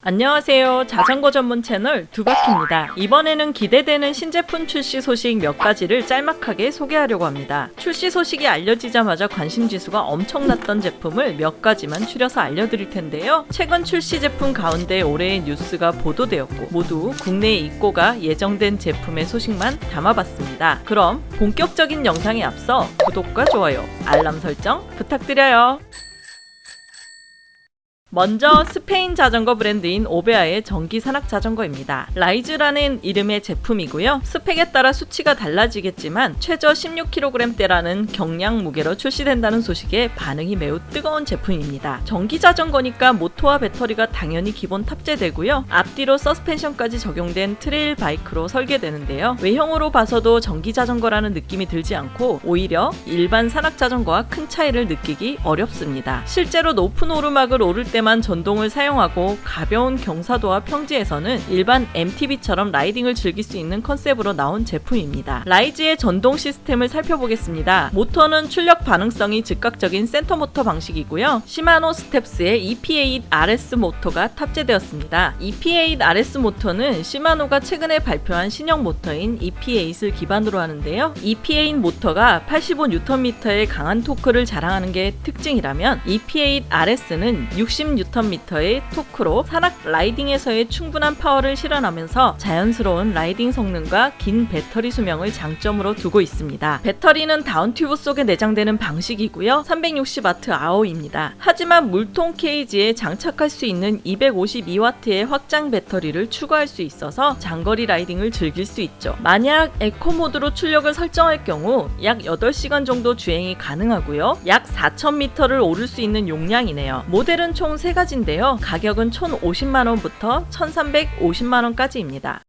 안녕하세요. 자전거 전문 채널 두바키입니다. 이번에는 기대되는 신제품 출시 소식 몇 가지를 짤막하게 소개하려고 합니다. 출시 소식이 알려지자마자 관심 지수가 엄청났던 제품을 몇 가지만 추려서 알려드릴 텐데요. 최근 출시 제품 가운데 올해의 뉴스가 보도되었고 모두 국내 입고가 예정된 제품의 소식만 담아봤습니다. 그럼 본격적인 영상에 앞서 구독과 좋아요, 알람 설정 부탁드려요. 먼저 스페인 자전거 브랜드인 오베아의 전기 산악 자전거입니다. 라이즈라는 이름의 제품이고요. 스펙에 따라 수치가 달라지겠지만 최저 16kg대라는 경량 무게로 출시된다는 소식에 반응이 매우 뜨거운 제품입니다. 전기 자전거니까 모터와 배터리가 당연히 기본 탑재되고요. 앞뒤로 서스펜션까지 적용된 trail bike로 설계되는데요. 외형으로 봐서도 전기 자전거라는 느낌이 들지 않고 오히려 일반 산악 자전거와 큰 차이를 느끼기 어렵습니다. 실제로 높은 오르막을 오를 때 때만 전동을 사용하고 가벼운 경사도와 평지에서는 일반 MTB처럼 riding을 즐길 수 있는 컨셉으로 나온 제품입니다. 라이즈의 전동 시스템을 살펴보겠습니다. 모터는 출력 반응성이 즉각적인 센터 모터 방식이고요. 시마노 스텝스의 EP8RS 모터가 탑재되었습니다. EP8RS 모터는 시마노가 최근에 발표한 신형 모터인 EP8을 기반으로 하는데요. EP8 모터가 85Nm의 강한 토크를 자랑하는 게 특징이라면 EP8RS는 60 60Nm의 토크로 산악 riding에서의 충분한 파워를 실현하면서 자연스러운 riding 성능과 긴 배터리 수명을 장점으로 두고 있습니다. 배터리는 down tube 속에 내장되는 방식이고요. 360Wh입니다. 하지만 물통 케이지에 장착할 수 있는 252W의 확장 배터리를 추가할 수 있어서 장거리 riding을 즐길 수 있죠. 만약 에코 모드로 출력을 설정할 경우 약 8시간 정도 주행이 가능하고요. 약 4,000m를 오를 수 있는 용량이네요. 모델은 총 3가지인데요. 가격은 1,050만원부터 1,350만원까지입니다.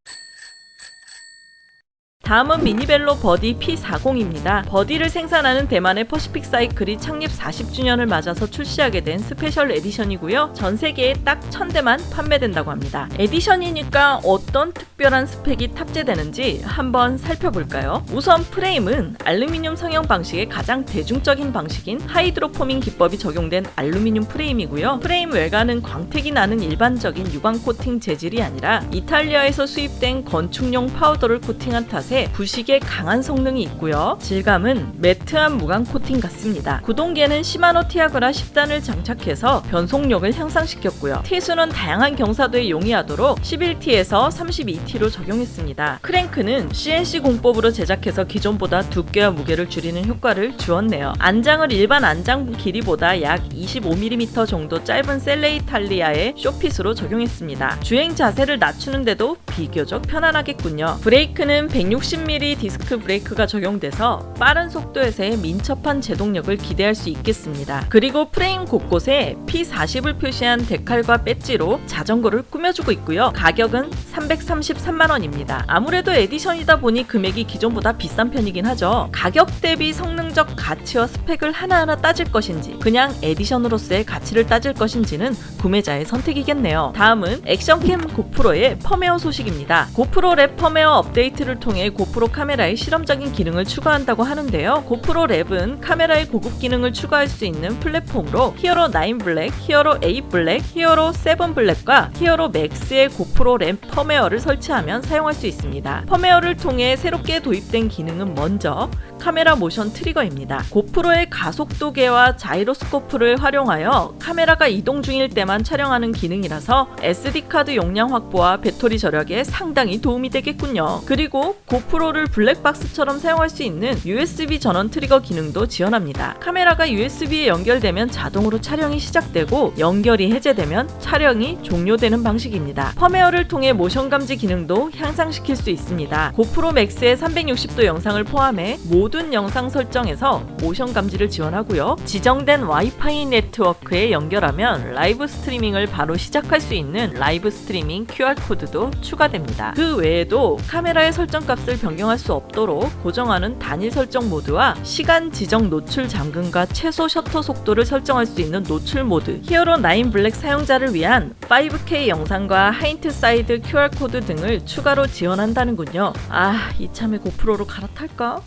다음은 mini velo 버디 P40입니다. 버디를 생산하는 대만의 퍼시픽 사이클이 창립 40주년을 맞아서 출시하게 된 special edition이고요. 전 세계에 딱 1000대만 판매된다고 합니다. edition이니까 어떤 특별한 스펙이 탑재되는지 한번 살펴볼까요? 우선 프레임은 알루미늄 성형 방식의 가장 대중적인 방식인 hydroforming 기법이 적용된 알루미늄 프레임이고요. 프레임 외관은 광택이 나는 일반적인 유광 코팅 재질이 아니라 이탈리아에서 수입된 건축용 파우더를 코팅한 탓에 부식에 강한 성능이 있고요. 질감은 matte한 무광 코팅 같습니다. 구동계는 시마노 티아그라 10단을 장착해서 변속력을 향상시켰고요. T수는 다양한 경사도에 용이하도록 11T에서 32T로 적용했습니다. 크랭크는 CNC 공법으로 제작해서 기존보다 두께와 무게를 줄이는 효과를 주었네요. 안장을 일반 안장 길이보다 약 25mm 정도 짧은 셀레이탈리아의 쇼핏으로 적용했습니다. 주행 자세를 낮추는데도 비교적 편안하겠군요. 브레이크는 160mm 디스크 브레이크가 적용돼서 빠른 속도에서의 민첩한 제동력을 기대할 수 있겠습니다. 그리고 프레임 곳곳에 P40을 표시한 데칼과 배지로 자전거를 꾸며주고 있고요. 가격은 333만원입니다. 아무래도 edition이다 보니 금액이 기존보다 비싼 편이긴 하죠. 가격 대비 성능적 가치와 스펙을 하나하나 따질 것인지 그냥 edition으로서의 가치를 따질 것인지는 구매자의 선택이겠네요. 다음은 action cam 고프로의 펌웨어 소식입니다. 고프로 랩 펌웨어 업데이트를 통해 고프로 카메라에 실험적인 기능을 추가한다고 하는데요. 고프로 랩은 카메라에 고급 기능을 추가할 수 있는 플랫폼으로 히어로 9 블랙, 히어로 8 블랙, 히어로 7 블랙과 히어로 맥스의 고프로 랩 펌웨어를 설치하면 사용할 수 있습니다. 펌웨어를 통해 새롭게 도입된 기능은 먼저 카메라 모션 트리거입니다. 고프로의 가속도계와 자이로스코프를 활용하여 카메라가 이동 중일 때만 촬영하는 기능이라서 SD카드 용량 확보와 배터리 절약에 상당히 도움이 되겠군요. 그리고 고프로를 블랙박스처럼 사용할 수 있는 USB 전원 트리거 기능도 지원합니다. 카메라가 USB에 연결되면 자동으로 촬영이 시작되고 연결이 해제되면 촬영이 종료되는 방식입니다. 펌웨어를 통해 모션 감지 기능도 향상시킬 수 있습니다. 고프로 맥스의 360도 영상을 포함해 모든 영상 설정에서 모션 감지를 지원하고요. 지정된 와이파이 네트워크에 연결하면 라이브 스트리밍을 바로 시작할 수 있는 라이브 스트리밍 QR코드도 추가됩니다. 그 외에도 카메라의 설정 값을 변경할 수 없도록 고정하는 단일 설정 모드와 시간 지정 노출 잠금과 최소 셔터 속도를 설정할 수 있는 노출 모드, 히어로 9 블랙 사용자를 위한 5K 영상과 hindsight QR코드 등을 추가로 지원한다는군요. 아, 이참에 고프로로 갈아탈까?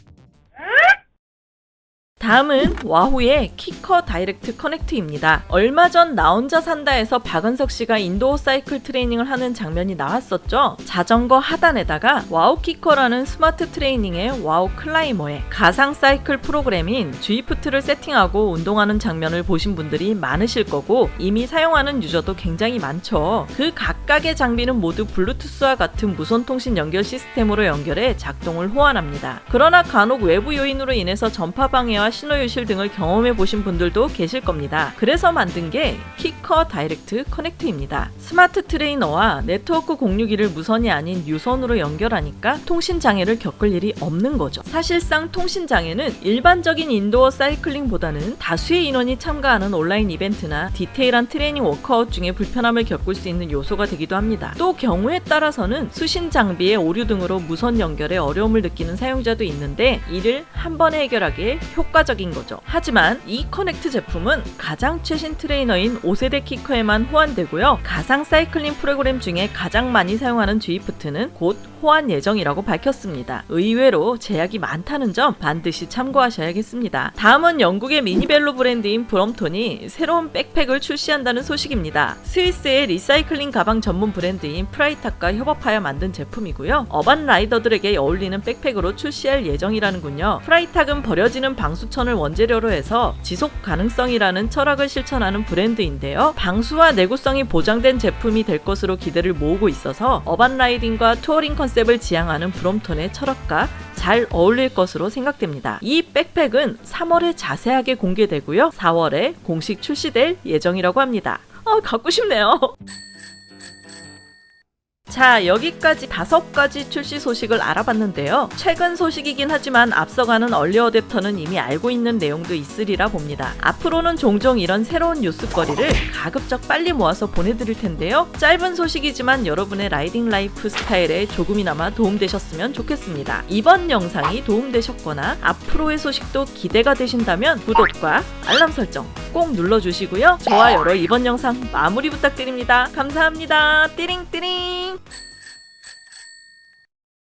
다음은 Wahoo의 KICKR Direct Connect입니다. 얼마 전 나 혼자 산다에서 박은석 씨가 indoor 사이클 트레이닝을 하는 장면이 나왔었죠. 자전거 하단에다가 Wahoo KICKR라는 스마트 트레이너에 Wahoo CLIMB에 가상 사이클 프로그램인 Zwift를 세팅하고 운동하는 장면을 보신 분들이 많으실 거고 이미 사용하는 유저도 굉장히 많죠. 그 각각의 장비는 모두 블루투스와 같은 무선 통신 연결 시스템으로 연결해 작동을 호환합니다. 그러나 간혹 외부 요인으로 인해서 전파 방해와 신호 유실 등을 경험해 보신 분들도 계실 겁니다. 그래서 만든 게 KICKR Direct Connect입니다. 스마트 트레이너와 네트워크 공유기를 무선이 아닌 유선으로 연결하니까 통신 장애를 겪을 일이 없는 거죠. 사실상 통신 장애는 일반적인 indoor 사이클링보다는 다수의 인원이 참가하는 온라인 이벤트나 디테일한 트레이닝 워크아웃 중에 불편함을 겪을 수 있는 요소가 되기도 합니다. 또 경우에 따라서는 수신 장비의 오류 등으로 무선 연결에 어려움을 느끼는 사용자도 있는데 이를 한 번에 해결하기에 효과적인 거죠. 하지만 이 Connect 제품은 가장 최신 트레이너인 5세대 KICKR에만 호환되고요. 가상 사이클링 프로그램 중에 가장 많이 사용하는 Zwift는 곧 호환 예정이라고 밝혔습니다. 의외로 제약이 많다는 점 반드시 참고하셔야겠습니다. 다음은 영국의 미니벨로 브랜드인 Brompton이 새로운 백팩을 출시한다는 소식입니다. 스위스의 리사이클링 가방 전문 브랜드인 Freitag과 협업하여 만든 제품이고요. urban 라이더들에게 어울리는 백팩으로 출시할 예정이라는군요. Freitag은 버려지는 방수 천을 원재료로 해서 지속 가능성이라는 철학을 실천하는 브랜드인데요. 방수와 내구성이 보장된 제품이 될 것으로 기대를 모으고 있어서 urban 라이딩과 투어링 컨셉을 지향하는 Brompton의 철학과 잘 어울릴 것으로 생각됩니다. 이 백팩은 3월에 자세하게 공개되고요. 4월에 공식 출시될 예정이라고 합니다. 아, 갖고 싶네요. 자, 여기까지 다섯 가지 출시 소식을 알아봤는데요. 최근 소식이긴 하지만 앞서가는 얼리 어댑터는 이미 알고 있는 내용도 있으리라 봅니다. 앞으로는 종종 이런 새로운 뉴스거리를 가급적 빨리 모아서 보내드릴 텐데요. 짧은 소식이지만 여러분의 라이딩 라이프 스타일에 조금이나마 도움되셨으면 좋겠습니다. 이번 영상이 도움되셨거나 앞으로의 소식도 기대가 되신다면 구독과 알람 설정 꼭 눌러주시고요. 좋아요로 이번 영상 마무리 부탁드립니다. 감사합니다. 띠링띠링